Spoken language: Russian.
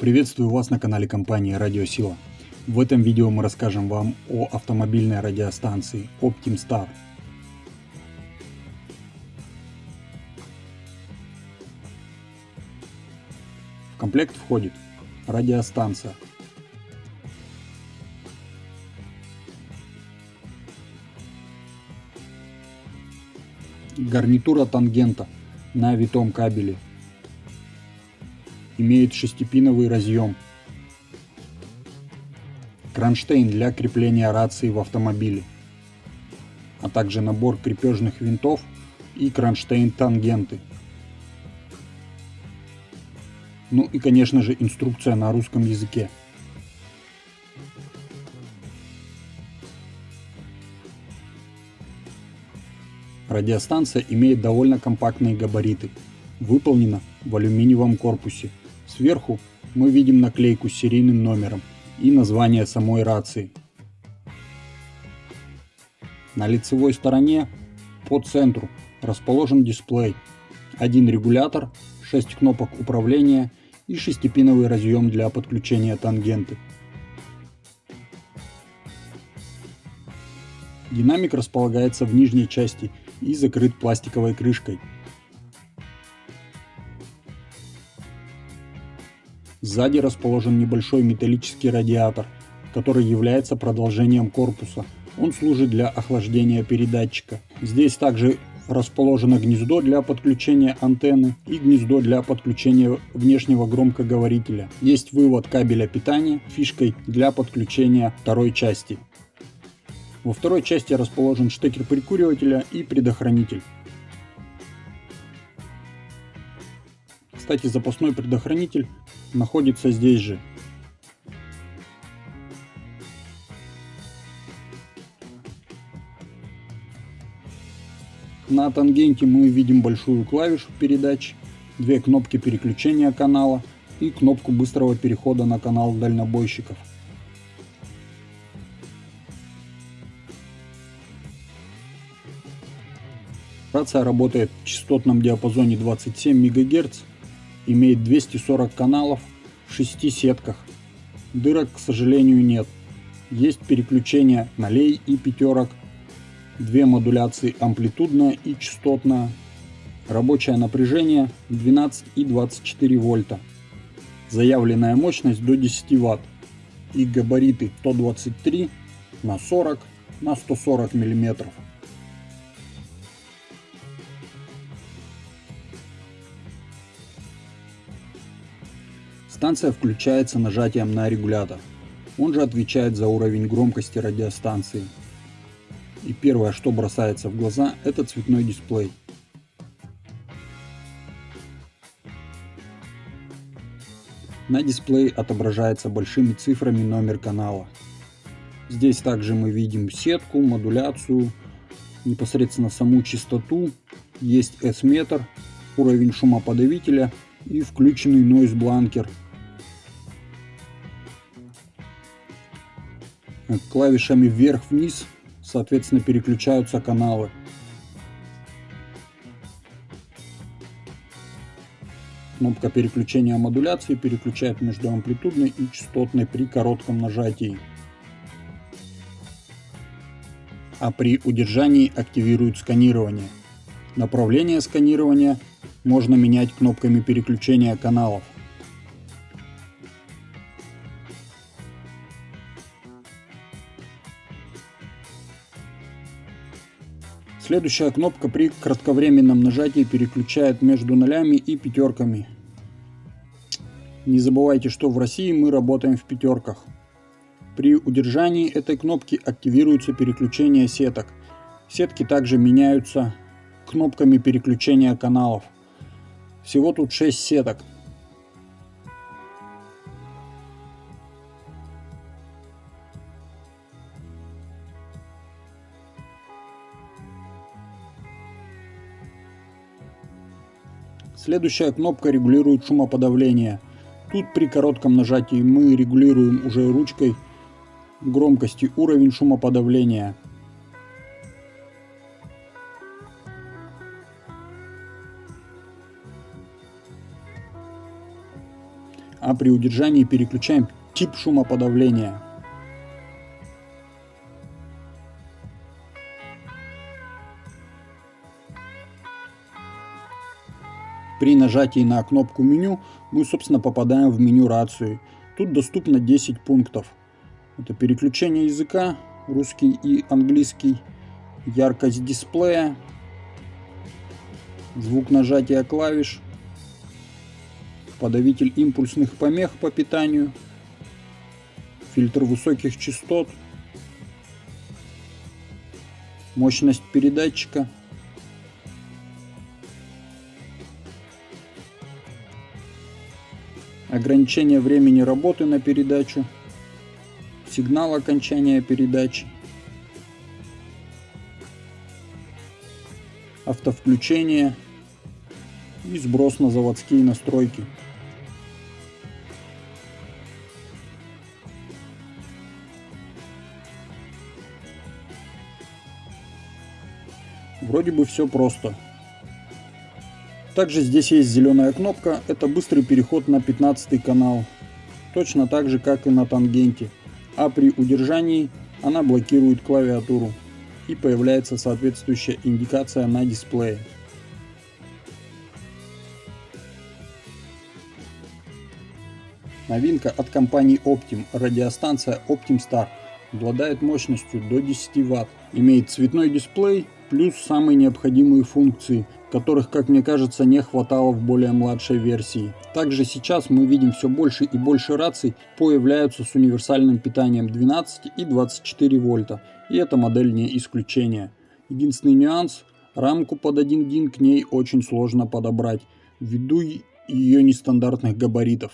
Приветствую вас на канале компании Радиосила. В этом видео мы расскажем вам о автомобильной радиостанции OptimStar. В комплект входит радиостанция, гарнитура тангента на витом кабеле имеет шестипиновый разъем. Кронштейн для крепления рации в автомобиле, а также набор крепежных винтов и кронштейн-тангенты. Ну и конечно же инструкция на русском языке. Радиостанция имеет довольно компактные габариты, выполнена в алюминиевом корпусе Сверху мы видим наклейку с серийным номером и название самой рации. На лицевой стороне по центру расположен дисплей, один регулятор, 6 кнопок управления и шестипиновый разъем для подключения тангенты. Динамик располагается в нижней части и закрыт пластиковой крышкой. Сзади расположен небольшой металлический радиатор, который является продолжением корпуса. Он служит для охлаждения передатчика. Здесь также расположено гнездо для подключения антенны и гнездо для подключения внешнего громкоговорителя. Есть вывод кабеля питания фишкой для подключения второй части. Во второй части расположен штекер прикуривателя и предохранитель. Кстати, запасной предохранитель находится здесь же. На тангенте мы видим большую клавишу передач, две кнопки переключения канала и кнопку быстрого перехода на канал дальнобойщиков. Рация работает в частотном диапазоне 27 МГц имеет 240 каналов в 6 сетках. Дырок, к сожалению, нет. Есть переключение нолей и пятерок, две модуляции амплитудная и частотная, рабочее напряжение 12 и 24 вольта, заявленная мощность до 10 ватт и габариты 123 на 40 на 140 миллиметров. Станция включается нажатием на регулятор. Он же отвечает за уровень громкости радиостанции. И первое, что бросается в глаза, это цветной дисплей. На дисплее отображается большими цифрами номер канала. Здесь также мы видим сетку, модуляцию, непосредственно саму частоту, есть S-метр, уровень шумоподавителя и включенный noise клавишами вверх-вниз, соответственно, переключаются каналы. Кнопка переключения модуляции переключает между амплитудной и частотной при коротком нажатии. А при удержании активирует сканирование. Направление сканирования можно менять кнопками переключения каналов. Следующая кнопка при кратковременном нажатии переключает между нолями и пятерками. Не забывайте, что в России мы работаем в пятерках. При удержании этой кнопки активируется переключение сеток. Сетки также меняются кнопками переключения каналов. Всего тут 6 сеток. Следующая кнопка регулирует шумоподавление. Тут при коротком нажатии мы регулируем уже ручкой громкости уровень шумоподавления. а при удержании переключаем тип шумоподавления. При нажатии на кнопку меню мы, собственно, попадаем в меню рации. Тут доступно 10 пунктов. Это переключение языка, русский и английский, яркость дисплея, звук нажатия клавиш, подавитель импульсных помех по питанию, фильтр высоких частот, мощность передатчика – ограничение времени работы на передачу, сигнал окончания передачи, автовключение и сброс на заводские настройки. Вроде бы все просто. Также здесь есть зеленая кнопка, это быстрый переход на 15 канал. Точно так же, как и на тангенте. А при удержании она блокирует клавиатуру. И появляется соответствующая индикация на дисплее. Новинка от компании Optim. Радиостанция Optim Star. Обладает мощностью до 10 Вт. Имеет цветной дисплей, плюс самые необходимые функции – которых, как мне кажется, не хватало в более младшей версии. Также сейчас мы видим все больше и больше раций появляются с универсальным питанием 12 и 24 вольта, и эта модель не исключение. Единственный нюанс, рамку под 1 дин к ней очень сложно подобрать, ввиду ее нестандартных габаритов.